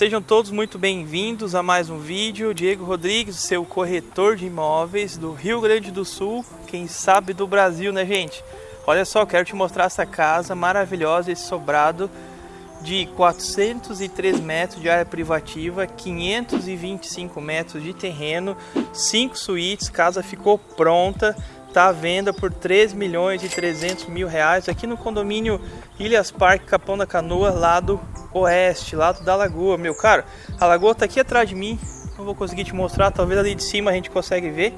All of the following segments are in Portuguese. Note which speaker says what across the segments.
Speaker 1: Sejam todos muito bem-vindos a mais um vídeo. Diego Rodrigues, seu corretor de imóveis do Rio Grande do Sul, quem sabe do Brasil, né, gente? Olha só, quero te mostrar essa casa maravilhosa, esse sobrado de 403 metros de área privativa, 525 metros de terreno, 5 suítes, casa ficou pronta, está à venda por 3 milhões e 300 mil reais aqui no condomínio Ilhas Parque Capão da Canoa, lado oeste, lado da lagoa, meu caro. A lagoa está aqui atrás de mim, não vou conseguir te mostrar, talvez ali de cima a gente consegue ver.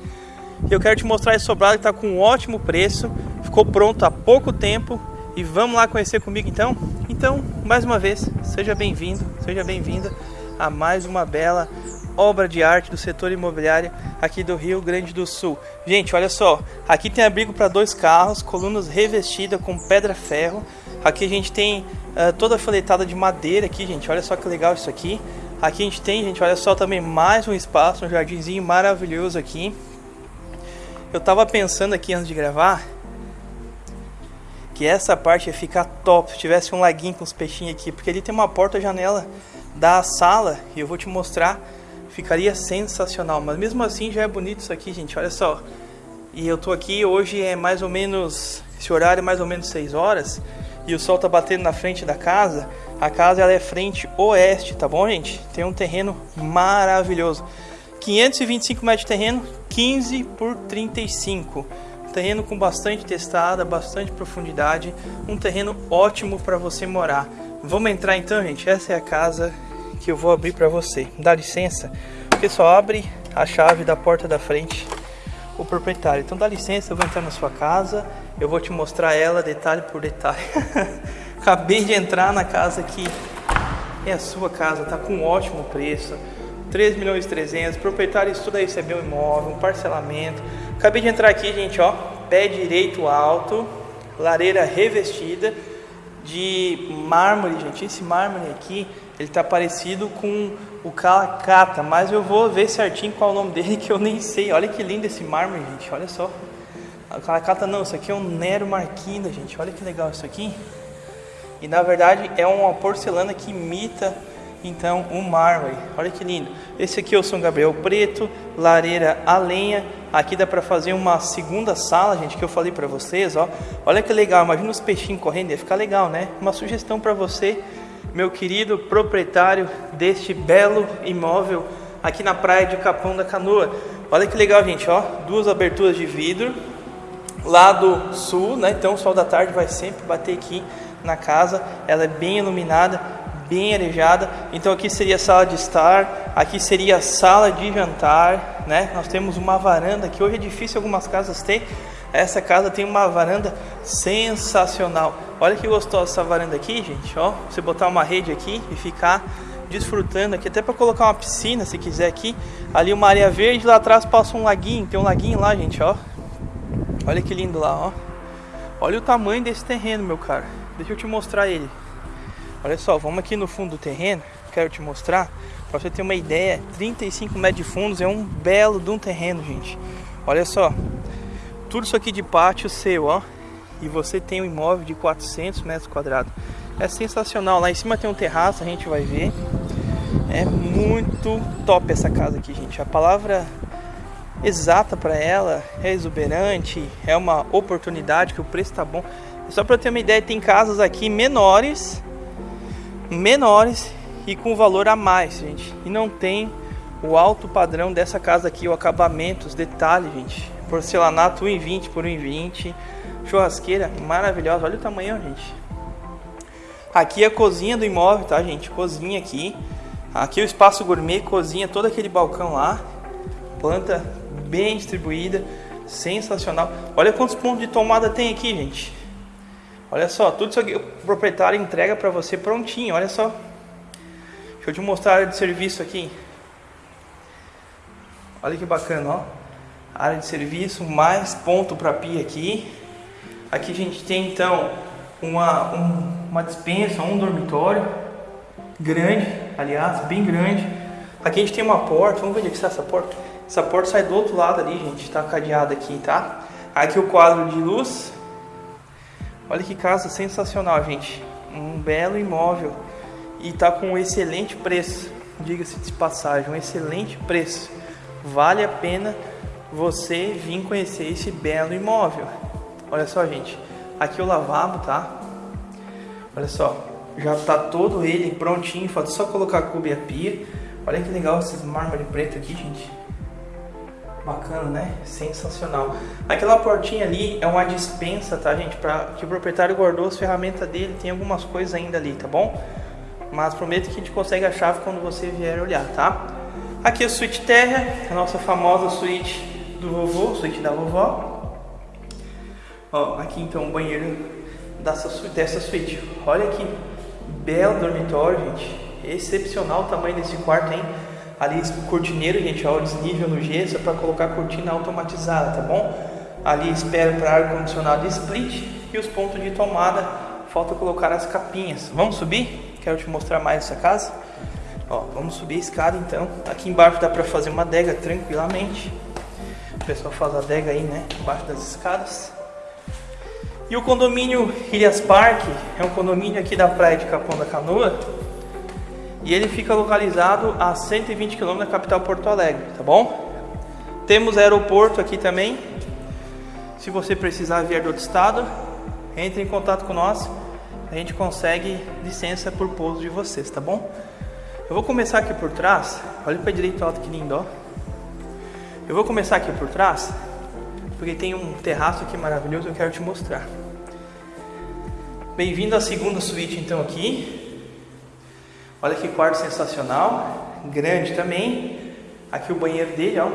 Speaker 1: Eu quero te mostrar esse sobrado que está com um ótimo preço, ficou pronto há pouco tempo e vamos lá conhecer comigo então? Então, mais uma vez, seja bem-vindo, seja bem-vinda a mais uma bela obra de arte do setor imobiliário aqui do Rio Grande do Sul. Gente, olha só, aqui tem abrigo para dois carros, colunas revestidas com pedra-ferro. Aqui a gente tem uh, toda a de madeira aqui, gente. Olha só que legal isso aqui. Aqui a gente tem, gente, olha só também mais um espaço, um jardinzinho maravilhoso aqui. Eu tava pensando aqui antes de gravar que essa parte ia ficar top se tivesse um laguinho com os peixinhos aqui, porque ali tem uma porta-janela da sala e eu vou te mostrar ficaria sensacional. Mas mesmo assim já é bonito isso aqui, gente. Olha só. E eu tô aqui, hoje é mais ou menos, esse horário é mais ou menos 6 horas. E o sol tá batendo na frente da casa. A casa ela é frente oeste, tá bom, gente? Tem um terreno maravilhoso. 525 metros de terreno, 15 por 35. Um terreno com bastante testada, bastante profundidade. Um terreno ótimo para você morar. Vamos entrar então, gente. Essa é a casa que eu vou abrir para você. Dá licença, porque só abre a chave da porta da frente o proprietário. Então dá licença, eu vou entrar na sua casa, eu vou te mostrar ela detalhe por detalhe. Acabei de entrar na casa que é a sua casa, tá com um ótimo preço. 3 milhões e 300, proprietário estuda receber um imóvel, um parcelamento. Acabei de entrar aqui, gente, ó, pé direito alto, lareira revestida de mármore, gente. Esse mármore aqui ele está parecido com o Calacata, mas eu vou ver certinho qual é o nome dele que eu nem sei. Olha que lindo esse mármore, gente. Olha só. O Calacata não, isso aqui é um Nero Marquina, gente. Olha que legal isso aqui. E na verdade é uma porcelana que imita então um mármore. Olha que lindo. Esse aqui é o São Gabriel preto, lareira a lenha. Aqui dá para fazer uma segunda sala, gente, que eu falei para vocês, ó. Olha que legal. Imagina os peixinhos correndo, ia ficar legal, né? Uma sugestão para você meu querido proprietário deste belo imóvel aqui na praia de Capão da Canoa. Olha que legal, gente, ó, duas aberturas de vidro, lado sul, né? Então o sol da tarde vai sempre bater aqui na casa. Ela é bem iluminada, bem arejada. Então aqui seria a sala de estar, aqui seria a sala de jantar, né? Nós temos uma varanda que hoje é difícil algumas casas ter. Essa casa tem uma varanda sensacional. Olha que gostosa essa varanda aqui, gente. Ó, você botar uma rede aqui e ficar desfrutando aqui, até para colocar uma piscina, se quiser aqui. Ali uma área verde, lá atrás passa um laguinho, tem um laguinho lá, gente, ó. Olha que lindo lá, ó. Olha o tamanho desse terreno, meu cara. Deixa eu te mostrar ele. Olha só, vamos aqui no fundo do terreno. Quero te mostrar, para você ter uma ideia. 35 metros de fundos é um belo de um terreno, gente. Olha só, tudo isso aqui de pátio seu, ó e você tem um imóvel de 400 metros quadrados. É sensacional. Lá em cima tem um terraço, a gente vai ver. É muito top essa casa aqui, gente. A palavra exata para ela é exuberante, é uma oportunidade que o preço tá bom. Só para ter uma ideia, tem casas aqui menores, menores e com valor a mais, gente. E não tem o alto padrão dessa casa aqui, o acabamento, os detalhes, gente. Porcelanato 1,20 por 1,20 Churrasqueira maravilhosa, olha o tamanho, gente. Aqui é a cozinha do imóvel, tá, gente? Cozinha aqui. Aqui é o espaço gourmet, cozinha, todo aquele balcão lá. Planta bem distribuída, sensacional. Olha quantos pontos de tomada tem aqui, gente. Olha só, tudo isso aqui o proprietário entrega para você prontinho, olha só. Deixa eu te mostrar a área de serviço aqui. Olha que bacana, ó. Área de serviço, mais ponto para pia aqui. Aqui a gente tem então uma, um, uma dispensa, um dormitório grande, aliás, bem grande. Aqui a gente tem uma porta, vamos ver onde é está essa porta. Essa porta sai do outro lado ali, gente, está cadeada aqui, tá? Aqui o quadro de luz. Olha que casa sensacional, gente. Um belo imóvel. e tá com um excelente preço. Diga-se de passagem, um excelente preço. Vale a pena você vir conhecer esse belo imóvel. Olha só, gente. Aqui é o lavabo, tá? Olha só, já tá todo ele prontinho, falta só colocar a cuba e a pia. Olha que legal esses mármore preto aqui, gente. Bacana, né? Sensacional. Aquela portinha ali é uma dispensa, tá, gente? Para que o proprietário guardou as ferramentas dele. Tem algumas coisas ainda ali, tá bom? Mas prometo que a gente consegue a chave quando você vier olhar, tá? Aqui é a suíte terra, a nossa famosa suíte do vovô, suíte da vovó. Ó, aqui então o banheiro dessa, dessa suíte. Olha que belo dormitório, gente. Excepcional o tamanho desse quarto, hein? Ali cortineiro, gente, ó, o desnível no gesso é para colocar cortina automatizada, tá bom? Ali espera para ar condicionado split e os pontos de tomada, falta colocar as capinhas. Vamos subir? Quero te mostrar mais essa casa. Ó, vamos subir a escada então. Aqui embaixo dá para fazer uma adega tranquilamente. O pessoal faz adega aí, né, embaixo das escadas. E o condomínio Ilhas Parque é um condomínio aqui da praia de Capão da Canoa. E ele fica localizado a 120 km da capital Porto Alegre, tá bom? Temos aeroporto aqui também. Se você precisar vir do outro estado, entre em contato com nós. A gente consegue licença por pouso de vocês, tá bom? Eu vou começar aqui por trás. Olha para direita alto que lindo, ó. Eu vou começar aqui por trás, porque tem um terraço aqui maravilhoso, eu quero te mostrar. Bem-vindo à segunda suíte então aqui. Olha que quarto sensacional, grande também. Aqui o banheiro dele, ó.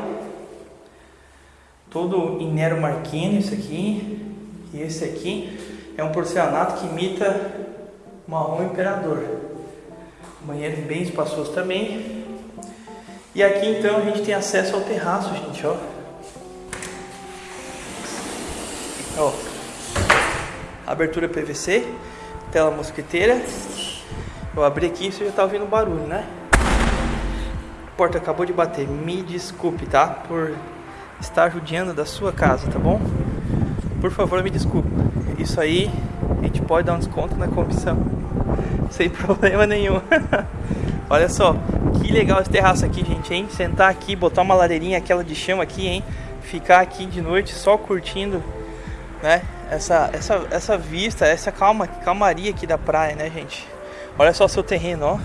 Speaker 1: Todo em Nero Marquino isso aqui. E esse aqui é um porcelanato que imita marrom imperador. Banheiro bem espaçoso também. E aqui então a gente tem acesso ao terraço, gente, ó. Ó. Abertura PVC, tela mosquiteira. Eu abri aqui, você já tá ouvindo barulho, né? A porta acabou de bater. Me desculpe, tá? Por estar judiando da sua casa, tá bom? Por favor, me desculpe. Isso aí a gente pode dar um desconto na comissão. Sem problema nenhum. Olha só, que legal esse terraço aqui, gente, hein? Sentar aqui, botar uma ladeirinha, aquela de chão aqui, hein? Ficar aqui de noite só curtindo, né? Essa, essa, essa vista, essa calma, calmaria aqui da praia, né, gente? Olha só o seu terreno, ó.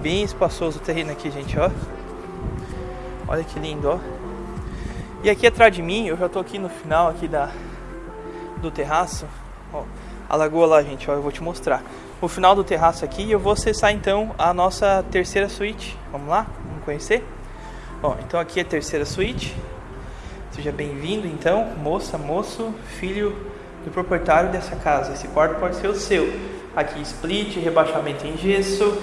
Speaker 1: Bem espaçoso o terreno aqui, gente, ó. Olha que lindo, ó. E aqui atrás de mim, eu já tô aqui no final aqui da, do terraço. Ó, a lagoa lá, gente, ó, eu vou te mostrar. O final do terraço aqui, eu vou acessar então a nossa terceira suíte. Vamos lá? Vamos conhecer? Ó, então aqui é a terceira suíte. Seja bem-vindo então, moça, moço, filho do proprietário dessa casa. Esse quarto pode ser o seu. Aqui split, rebaixamento em gesso,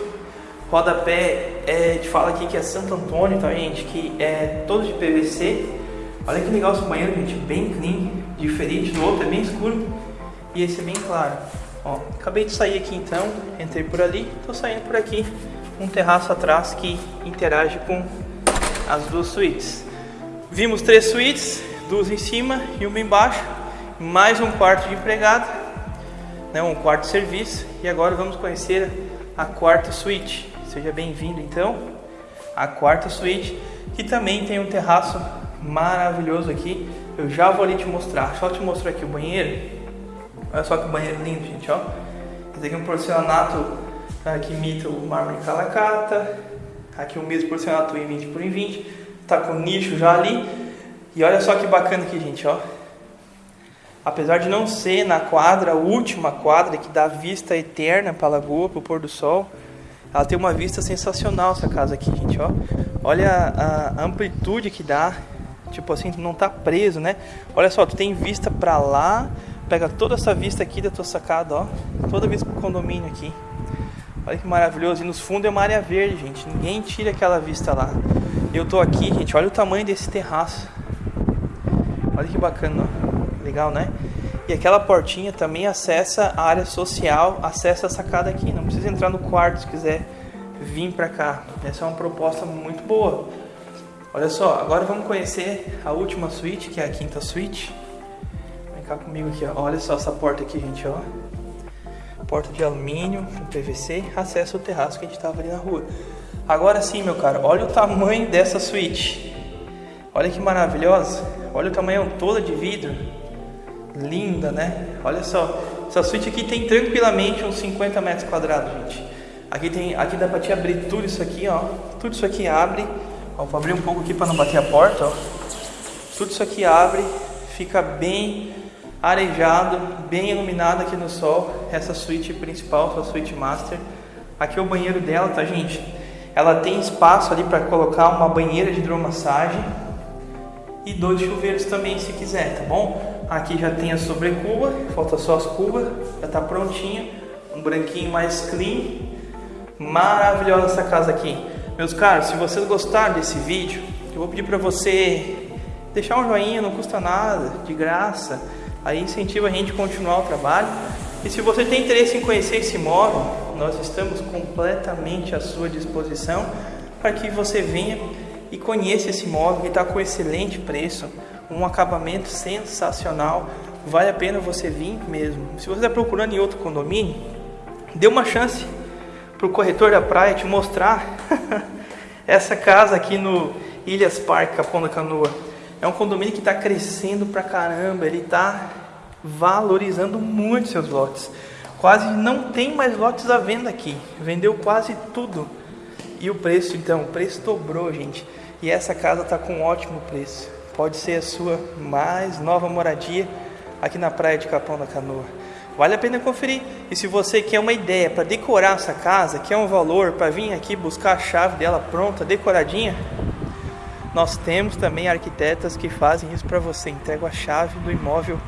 Speaker 1: rodapé, é, te fala aqui que é Santo Antônio, tá gente? Que é todo de PVC Olha que legal esse banheiro, gente, bem clean, diferente do outro, é bem escuro e esse é bem claro. Ó, acabei de sair aqui então, entrei por ali, tô saindo por aqui, um terraço atrás que interage com as duas suítes. Vimos três suítes, duas em cima e uma embaixo, mais um quarto de empregado, né, um quarto de serviço e agora vamos conhecer a quarta suíte. Seja bem-vindo então à quarta suíte, que também tem um terraço maravilhoso aqui. Eu já vou ali te mostrar. Só te mostrar aqui o banheiro. Olha só que banheiro lindo, gente, ó. Esse aqui é um porcelanato tá, que imita o mármore calacata. Aqui o mesmo porcelanato em 20 por 20. Tá com nicho já ali. E olha só que bacana aqui, gente, ó. Apesar de não ser na quadra, a última quadra que dá vista eterna para a lagoa, para o pôr do sol, ela tem uma vista sensacional essa casa aqui, gente, ó. Olha a, a amplitude que dá Tipo assim, não tá preso, né? Olha só, tu tem vista pra lá, pega toda essa vista aqui da tua sacada, ó. Toda vista pro condomínio aqui. Olha que maravilhoso. E nos fundos é uma área verde, gente. Ninguém tira aquela vista lá. Eu tô aqui, gente. Olha o tamanho desse terraço. Olha que bacana, ó. Legal, né? E aquela portinha também acessa a área social, acessa a sacada aqui. Não precisa entrar no quarto se quiser vir pra cá. Essa é uma proposta muito boa. Olha só, agora vamos conhecer a última suíte, que é a quinta suíte. Cá comigo aqui, ó. Olha só essa porta aqui, gente, ó. porta de alumínio, PVC, acesso ao terraço que a gente estava ali na rua. Agora sim, meu caro, olha o tamanho dessa suíte. Olha que maravilhosa. Olha o tamanho toda de vidro. Linda, né? Olha só. Essa suíte aqui tem tranquilamente uns 50 metros quadrados, gente. Aqui, tem, aqui dá pra te abrir tudo isso aqui, ó. Tudo isso aqui abre. Ó, vou abrir um pouco aqui para não bater a porta, ó. Tudo isso aqui abre, fica bem arejado, bem iluminado aqui no sol. Essa suíte principal, essa suíte master. Aqui é o banheiro dela, tá, gente? Ela tem espaço ali para colocar uma banheira de hidromassagem e dois chuveiros também, se quiser, tá bom? Aqui já tem a sobrecuba, falta só as cubas, já tá prontinha. Um branquinho mais clean. Maravilhosa essa casa aqui. Meus caros, se vocês gostaram desse vídeo, eu vou pedir para você deixar um joinha, não custa nada, de graça. Aí incentiva a gente a continuar o trabalho. E se você tem interesse em conhecer esse imóvel, nós estamos completamente à sua disposição para que você venha e conheça esse imóvel que está com excelente preço, um acabamento sensacional. Vale a pena você vir mesmo. Se você está procurando em outro condomínio, dê uma chance para o corretor da praia te mostrar essa casa aqui no Ilhas Park, Capão da Canoa. É um condomínio que está crescendo pra caramba, ele está valorizando muito seus lotes. Quase não tem mais lotes à venda aqui, vendeu quase tudo. E o preço, então, o preço dobrou, gente. E essa casa está com um ótimo preço. Pode ser a sua mais nova moradia aqui na praia de Capão da Canoa. Vale a pena conferir. E se você quer uma ideia para decorar essa casa, quer um valor para vir aqui buscar a chave dela pronta, decoradinha, nós temos também arquitetas que fazem isso para você. Entrega a chave do imóvel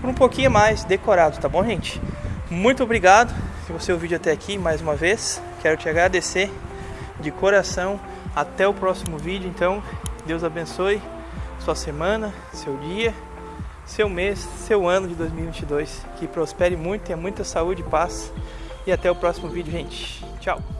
Speaker 1: por um pouquinho mais decorado, tá bom, gente? Muito obrigado se você ouviu até aqui mais uma vez. Quero te agradecer de coração. Até o próximo vídeo. Então, Deus abençoe sua semana, seu dia seu mês, seu ano de 2022. Que prospere muito, tenha muita saúde e paz. E até o próximo vídeo, gente. Tchau!